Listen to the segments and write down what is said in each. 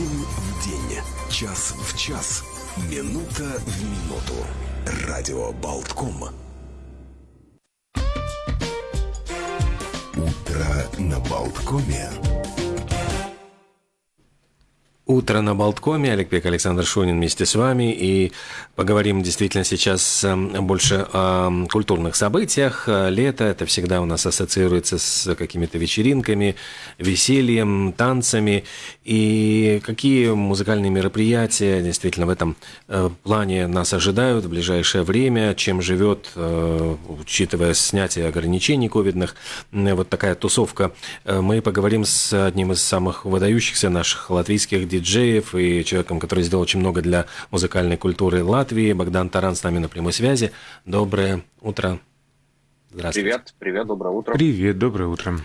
День в день, час в час, минута в минуту. Радио Болтком. Утро на Болткоме. Утро на Болткоме. Олег Пек, Александр Шунин вместе с вами. И поговорим действительно сейчас эм, больше о культурных событиях. Лето – это всегда у нас ассоциируется с какими-то вечеринками, весельем, танцами. И какие музыкальные мероприятия действительно в этом э, плане нас ожидают в ближайшее время? Чем живет, э, учитывая снятие ограничений ковидных, вот такая тусовка? Э, мы поговорим с одним из самых выдающихся наших латвийских диджеев диджеев и человеком, который сделал очень много для музыкальной культуры Латвии. Богдан Таран с нами на прямой связи. Доброе утро. Здравствуйте. Привет, привет, доброе утро. Привет, доброе утро.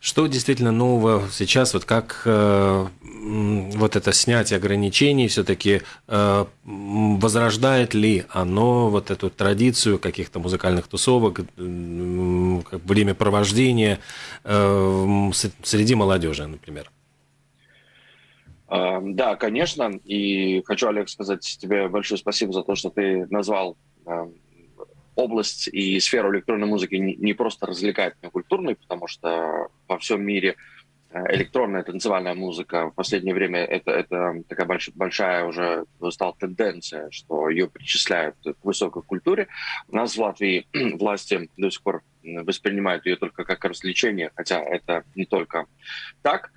Что действительно нового сейчас, вот как э, вот это снятие ограничений все-таки э, возрождает ли оно вот эту традицию каких-то музыкальных тусовок, э, времяпровождения э, среди молодежи, например? Да, конечно. И хочу, Олег, сказать тебе большое спасибо за то, что ты назвал область и сферу электронной музыки не просто развлекательной, культурной, потому что во всем мире э, электронная танцевальная музыка в последнее время это, это такая большая, большая уже стала тенденция, что ее причисляют к высокой культуре. У нас в Латвии власти до сих пор воспринимают ее только как развлечение, хотя это не только так.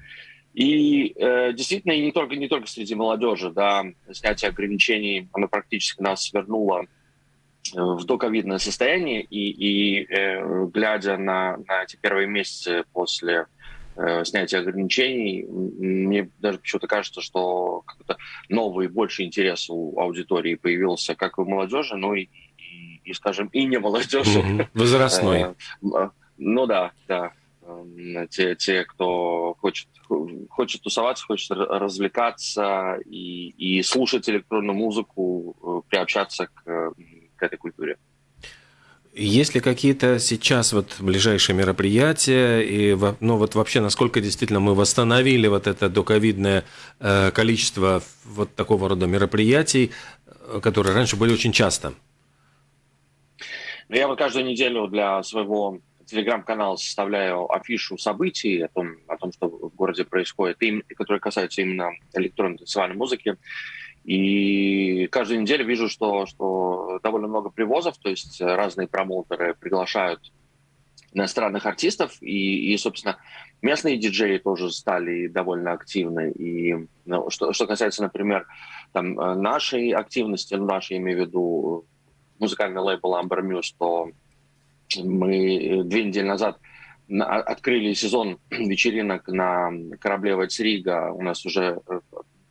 И э, действительно, и не только, не только среди молодежи, да, снятие ограничений, оно практически нас вернуло э, в доковидное состояние, и, и э, глядя на, на эти первые месяцы после э, снятия ограничений, мне даже почему-то кажется, что какой-то новый, больше интерес у аудитории появился как у молодежи, ну и, и, и скажем, и не молодежи. Возрастной. Э, ну да, да. Эм, те, те, кто хочет, хочет тусоваться, хочет развлекаться и, и слушать электронную музыку, э, приобщаться к, к этой культуре. Есть ли какие-то сейчас вот ближайшие мероприятия, и ну вот вообще насколько действительно мы восстановили вот это доковидное э, количество вот такого рода мероприятий, э, которые раньше были очень часто? Ну, я вот каждую неделю для своего телеграм-канал составляю афишу событий о том, о том, что в городе происходит, которые касаются именно электронной танцевальной музыки. И каждую неделю вижу, что, что довольно много привозов, то есть разные промоутеры приглашают иностранных артистов, и, и собственно, местные диджеи тоже стали довольно активны. И ну, что, что касается, например, там, нашей активности, ну, нашей, имею в виду музыкальный лейбл Amber Muse, то мы э, две недели назад открыли сезон вечеринок на корабле Вальцрига. У нас уже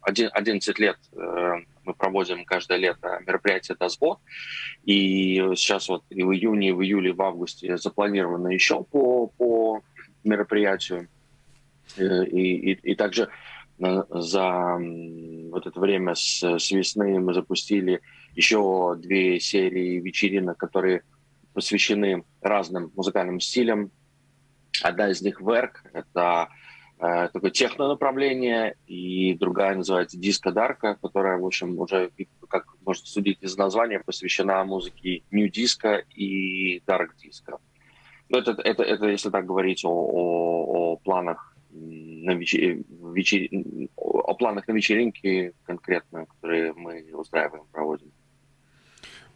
11 э, лет э, мы проводим каждое лето мероприятие «Дасбот». И сейчас вот и в июне, и в июле, и в августе запланировано еще по, по мероприятию. И, и, и также за вот это время с, с весны мы запустили еще две серии вечеринок, которые посвящены разным музыкальным стилям. Одна из них «Верк» — это э, такое техно-направление, и другая называется «Диско-дарка», которая, в общем, уже, как можно судить из названия, посвящена музыке нью-диско и дарк-диско. Ну, это, это, это если так говорить о, о, о планах на вечер... о планах на вечеринки конкретно, которые мы устраиваем, проводим.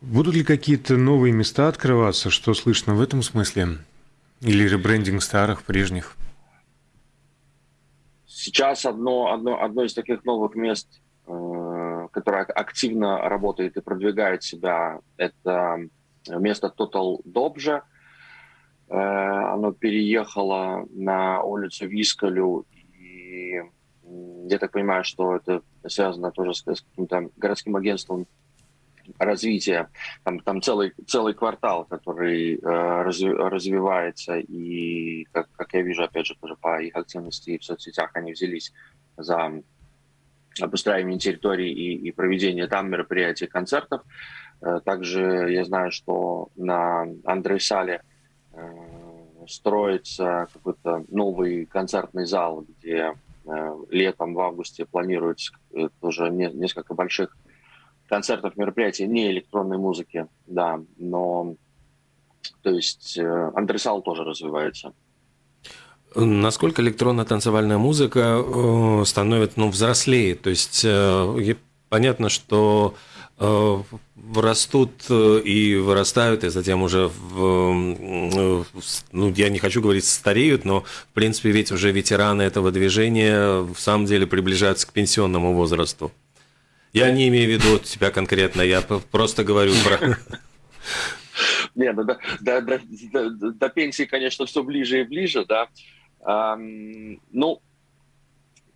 Будут ли какие-то новые места открываться? Что слышно в этом смысле? Или ребрендинг старых, прежних? Сейчас одно, одно, одно из таких новых мест, э, которое активно работает и продвигает себя, это место Total Dobje. Э, оно переехало на улицу Вискалю, и я так понимаю, что это связано тоже с, с каким-то городским агентством развития. Там, там целый, целый квартал, который э, разви, развивается, и, как, как я вижу, опять же, тоже по их активности в соцсетях, они взялись за обустраивание территории и, и проведение там мероприятий, концертов. Э, также я знаю, что на Андрей-Сале э, строится какой-то новый концертный зал, где летом, в августе планируется тоже несколько больших концертов, мероприятий, не электронной музыки, да, но то есть антресал тоже развивается. Насколько электронная танцевальная музыка э, становится, ну, взрослее? То есть э, понятно, что э, растут и вырастают, и затем уже, в, ну, я не хочу говорить стареют, но, в принципе, ведь уже ветераны этого движения в самом деле приближаются к пенсионному возрасту. Я не имею в виду тебя конкретно, я просто говорю про... Не, ну до, до, до, до пенсии, конечно, все ближе и ближе, да. Ну,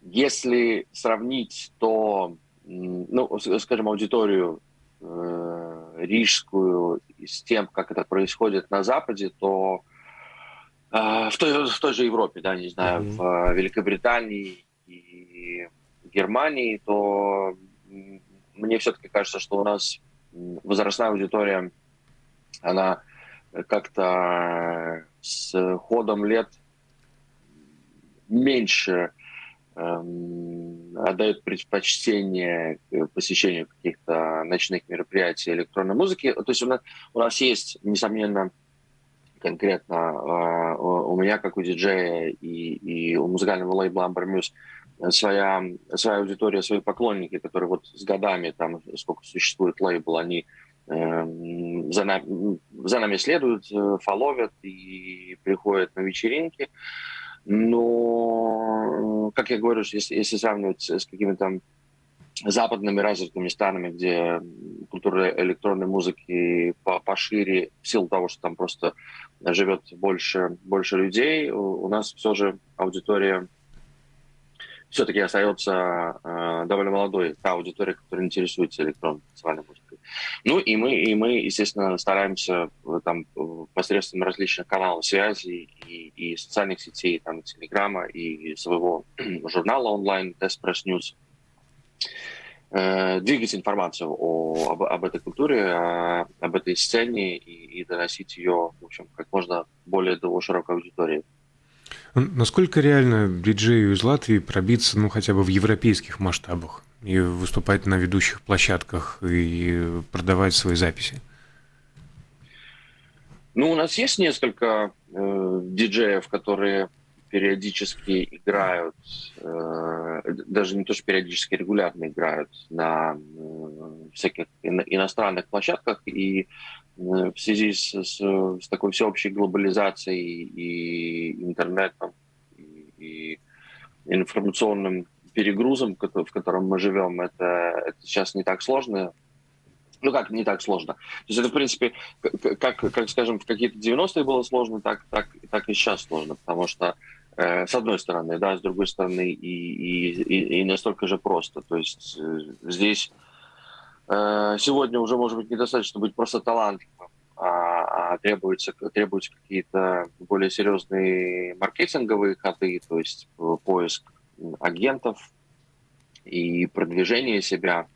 если сравнить, то, ну, скажем, аудиторию э, рижскую с тем, как это происходит на Западе, то э, в, той, в той же Европе, да, не знаю, mm-hmm. в Великобритании и Германии, то мне все-таки кажется, что у нас возрастная аудитория, она как-то с ходом лет меньше эм, отдают предпочтение посещению каких-то ночных мероприятий электронной музыки. То есть у нас, у нас есть, несомненно, конкретно э, у меня, как у диджея и, и у музыкального лейбла Amber Muse, своя, своя аудитория, свои поклонники, которые вот с годами, там, сколько существует лейбл, они э, за, нами, за нами следуют, э, фоловят и приходят на вечеринки. Но, как я говорю, если, если сравнивать с какими-то западными развитыми странами, где культура электронной музыки пошире, в силу того, что там просто живет больше, больше людей, у нас все же аудитория все-таки остается э, довольно молодой, та аудитория, которая интересуется электронной танцевальной музыкой. Ну и мы, и мы, естественно, стараемся там, посредством различных каналов связи и, и социальных сетей, там, Телеграма и своего журнала онлайн Press News э, двигать информацию о, об, об этой культуре, о, об этой сцене и, и доносить ее, в общем, как можно более до широкой аудитории. Насколько реально диджею из Латвии пробиться, ну, хотя бы в европейских масштабах и выступать на ведущих площадках и продавать свои записи? Ну, у нас есть несколько э, диджеев, которые периодически играют, э, даже не то, что периодически, регулярно играют на э, всяких иностранных площадках, и в связи с, с, с такой всеобщей глобализацией и интернетом, и, информационным перегрузом, в котором мы живем, это, это сейчас не так сложно. Ну как, не так сложно. То есть это, в принципе, как, как скажем, в какие-то 90-е было сложно, так, так, так и сейчас сложно, потому что э, с одной стороны, да, с другой стороны и, и, и, и настолько же просто. То есть э, здесь Э, сегодня уже, может быть, недостаточно быть просто талантливым, а, а требуются, требуются какие-то более серьезные маркетинговые ходы, то есть э, поиск агентов и продвижение себя.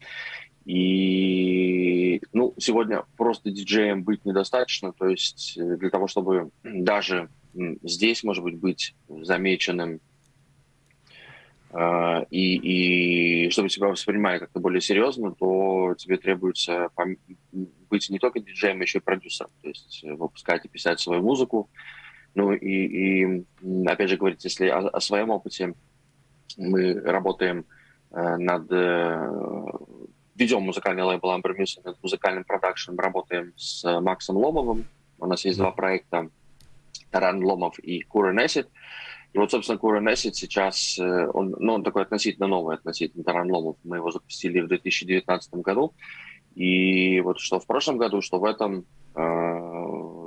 И ну, сегодня просто диджеем быть недостаточно, то есть э, для того, чтобы даже здесь, может быть, быть замеченным и, и чтобы тебя воспринимали как-то более серьезно, то тебе требуется быть не только диджеем, но еще и продюсером. То есть э, выпускать и писать свою музыку. Ну и, и опять же говорить, если о, о своем опыте, мы работаем э, над... Э, ведем музыкальный лейбл Amber Music, над музыкальным продакшеном, работаем с Максом Ломовым. У нас есть два проекта, Таран Ломов и Кура Несит. И вот, собственно, Кура Мессит сейчас, э, он, ну, он такой относительно новый, относительно Таран Ломов. Мы его запустили в 2019 году. И вот что в прошлом году, что в этом э,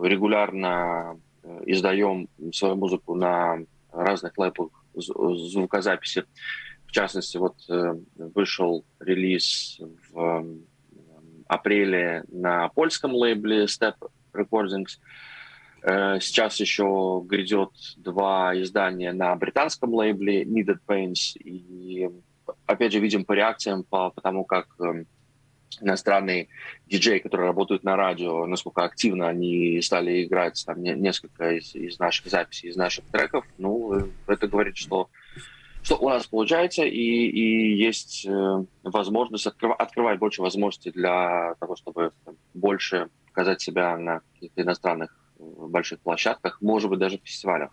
регулярно э, издаем свою музыку на разных лейблах звукозаписи. В частности, вот э, вышел релиз в э, апреле на польском лейбле Step Recordings. Сейчас еще грядет два издания на британском лейбле Needed Pains. И опять же видим по реакциям, по, по тому, как эм, иностранные диджеи, которые работают на радио, насколько активно они стали играть там несколько из, из наших записей, из наших треков. Ну, э, это говорит, что что у нас получается, и, и есть э, возможность открывать, открывать больше возможностей для того, чтобы больше показать себя на каких-то иностранных э, больших площадках, может быть, даже фестивалях.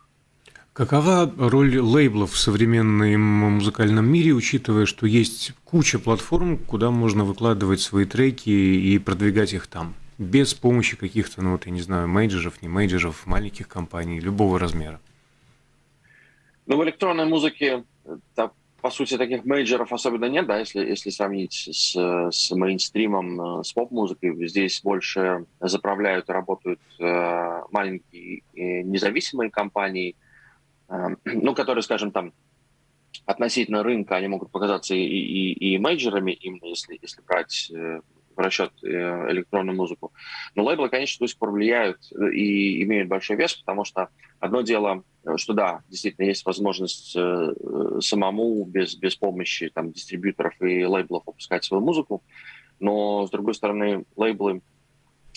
Какова роль лейблов в современном музыкальном мире, учитывая, что есть куча платформ, куда можно выкладывать свои треки и продвигать их там, без помощи каких-то, ну вот я не знаю, мейджеров, не мейджеров, маленьких компаний, любого размера? Ну, в электронной музыке так, по сути, таких мейджеров особенно нет, да, если, если сравнить с, с мейнстримом, э, с поп-музыкой. Здесь больше заправляют и работают э, маленькие независимые компании, э, ну, которые, скажем, там, относительно рынка, они могут показаться и, и, и мейджерами, именно если, если брать э, в расчет э, электронную музыку. Но лейблы, конечно, до сих пор влияют и имеют большой вес, потому что одно дело Э, что да, действительно есть возможность э, самому без, без помощи там, дистрибьюторов и лейблов выпускать свою музыку, но, с другой стороны, лейблы,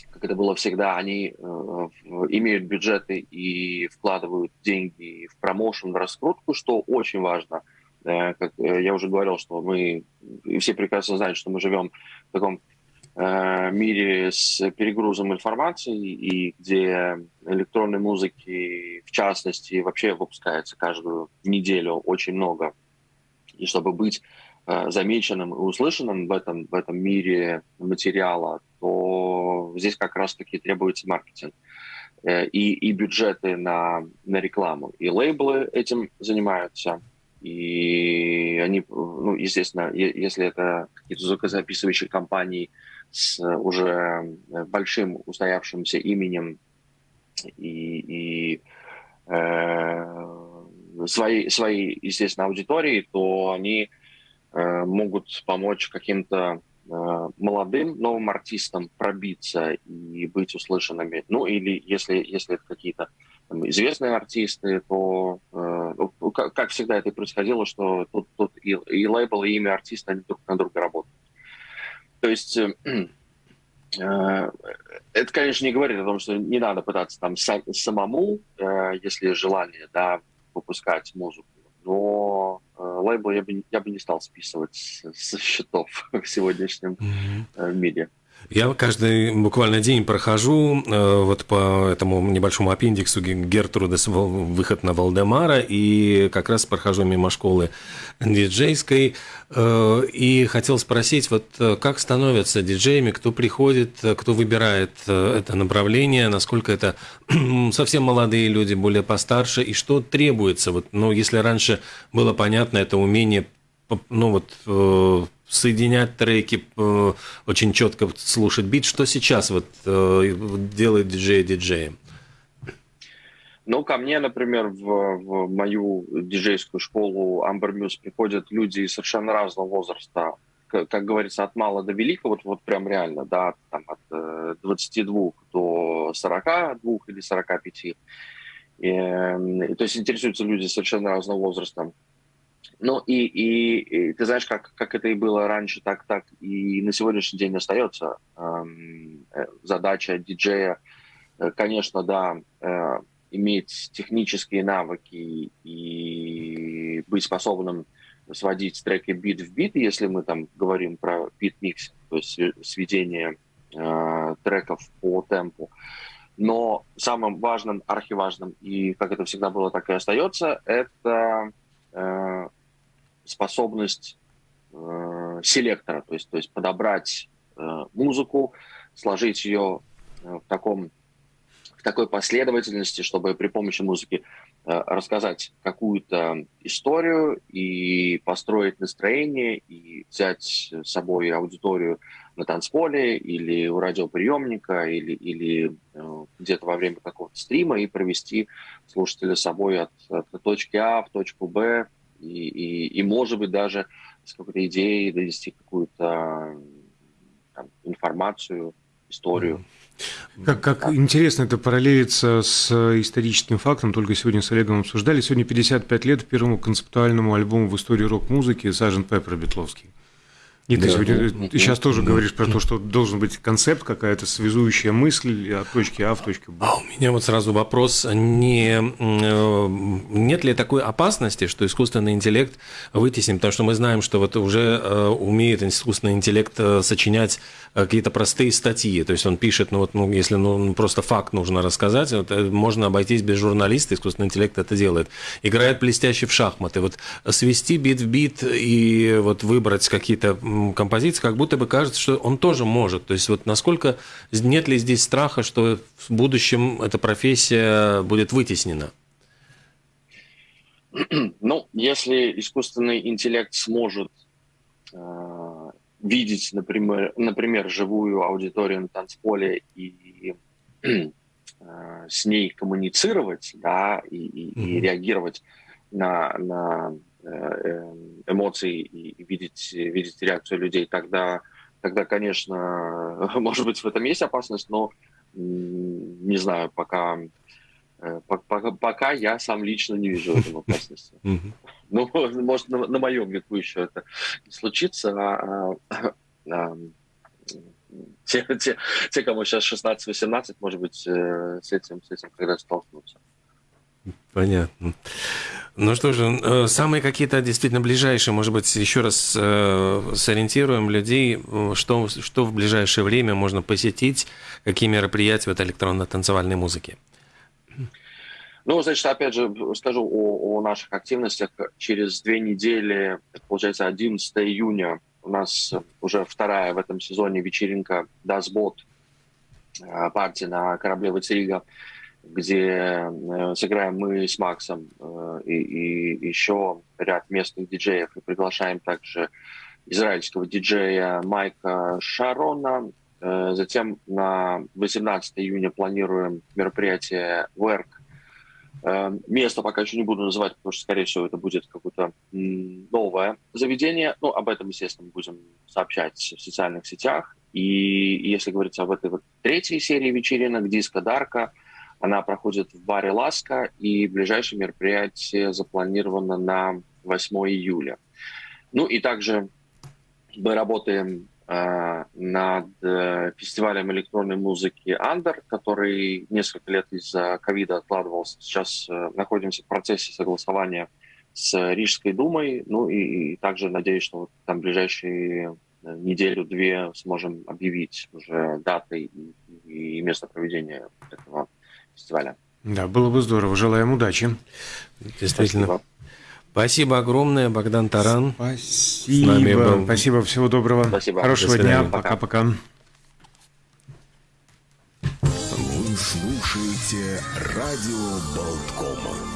как это было всегда, они имеют бюджеты и вкладывают деньги в промоушен, в раскрутку, что очень важно. Как я уже говорил, что мы, и все прекрасно знают, что мы живем в таком мире с перегрузом информации и где электронной музыки, в частности, вообще выпускается каждую неделю очень много. И чтобы быть э, замеченным и услышанным в этом, в этом мире материала, то здесь как раз-таки требуется маркетинг э, и, и бюджеты на, на рекламу. И лейблы этим занимаются. И они, ну, естественно, если это какие-то звукозаписывающие компании, с уже э, большим устоявшимся именем и, и э, своей, своей, естественно, аудитории, то они э, могут помочь каким-то э, молодым новым артистам пробиться и быть услышанными. Ну или если, если это какие-то там, известные артисты, то э, ну, как, как всегда это происходило, что тут, тут и, и лейбл, и имя артиста, они друг на друга работают. То есть э, э, это, конечно, не говорит о том, что не надо пытаться там самому, э, если желание, да, выпускать музыку. Но лейбл я бы, я бы не стал списывать со счетов в сегодняшнем mm-hmm. мире. Я каждый буквально день прохожу э, вот по этому небольшому аппендиксу Гертрудес выход на Валдемара, и как раз прохожу мимо школы диджейской, э, и хотел спросить, вот э, как становятся диджеями, кто приходит, кто выбирает э, это направление, насколько это совсем молодые люди, более постарше, и что требуется, вот, ну, если раньше было понятно, это умение ну вот э, соединять треки, э, очень четко слушать бит. Что сейчас вот э, делает диджей диджеем? Ну, ко мне, например, в, в мою диджейскую школу Amber Muse приходят люди совершенно разного возраста. Как, как говорится, от мала до велика, вот, вот прям реально, да, там от 22 до 42 или 45. И, и, то есть интересуются люди совершенно разного возраста. Ну и, и, и ты знаешь, как, как это и было раньше, так, так и на сегодняшний день остается. Эм, э, задача диджея, э, конечно, да, э, иметь технические навыки и быть способным сводить треки бит в бит, если мы там говорим про бит-микс, то есть сведение э, треков по темпу. Но самым важным, архиважным, и как это всегда было, так и остается, это э, способность э, селектора, то есть, то есть подобрать э, музыку, сложить ее э, в, таком, в такой последовательности, чтобы при помощи музыки э, рассказать какую-то историю и построить настроение, и взять с собой аудиторию на танцполе или у радиоприемника, или, или э, где-то во время какого-то стрима и провести слушателя с собой от, от точки А в точку Б и, и, и может быть, даже с какой-то идеей довести какую-то там, информацию, историю. Как, как интересно это параллелится с историческим фактом, только сегодня с Олегом обсуждали. Сегодня 55 лет первому концептуальному альбому в истории рок-музыки «Сажен Пеппер» Бетловский. И да. ты сегодня ты сейчас тоже говоришь про то, что должен быть концепт, какая-то связующая мысль от точки А в точку Б. А у меня вот сразу вопрос, не, э, нет ли такой опасности, что искусственный интеллект вытеснит, потому что мы знаем, что вот уже э, умеет искусственный интеллект э, сочинять какие-то простые статьи, то есть он пишет, ну вот, ну, если ну, просто факт нужно рассказать, вот, можно обойтись без журналиста, искусственный интеллект это делает. Играет блестяще в шахматы, вот свести бит в бит и вот выбрать какие-то композиции, как будто бы кажется, что он тоже может. То есть вот насколько нет ли здесь страха, что в будущем эта профессия будет вытеснена? Ну, если искусственный интеллект сможет э, видеть, например, например, живую аудиторию на танцполе и э, с ней коммуницировать, да, и, и, mm-hmm. и реагировать на, на эмоций и видеть, видеть реакцию людей, тогда, тогда, конечно, может быть, в этом есть опасность, но не знаю, пока, э, пока, пока я сам лично не вижу этого опасности. Ну, может, на, на моем веку еще это не случится, а, а, а те, те, те, кому сейчас 16-18, может быть, э, с этим, с этим когда столкнутся. Понятно. Ну что же, э, самые какие-то действительно ближайшие, может быть, еще раз э, сориентируем людей, что, что в ближайшее время можно посетить, какие мероприятия в этой электронно-танцевальной музыке? Ну, значит, опять же, скажу о, о наших активностях. Через две недели, получается, 11 июня, у нас уже вторая в этом сезоне вечеринка «Дасбот», э, партия на корабле «Вацерига» где э, сыграем мы с Максом э, и, и еще ряд местных диджеев. И приглашаем также израильского диджея Майка Шарона. Э, затем на 18 июня планируем мероприятие Work. Место пока еще не буду называть, потому что, скорее всего, это будет какое-то новое заведение. Ну, об этом, естественно, будем сообщать в социальных сетях. И если говорить об этой вот третьей серии вечеринок «Диско Дарка», она проходит в баре «Ласка», и ближайшее мероприятие запланировано на 8 июля. Ну и также мы работаем э, над э, фестивалем электронной музыки «Андер», который несколько лет из-за ковида откладывался. Сейчас э, находимся в процессе согласования с Рижской думой. Ну и, и также надеюсь, что вот там ближайшие э, неделю-две сможем объявить уже даты и, и место проведения этого фестиваля. Да, было бы здорово. Желаем удачи. Действительно. Спасибо. Спасибо огромное, Богдан Таран. Спасибо. Спасибо, всего доброго. Спасибо. Хорошего дня. Пока-пока. Вы слушаете радио Болткома.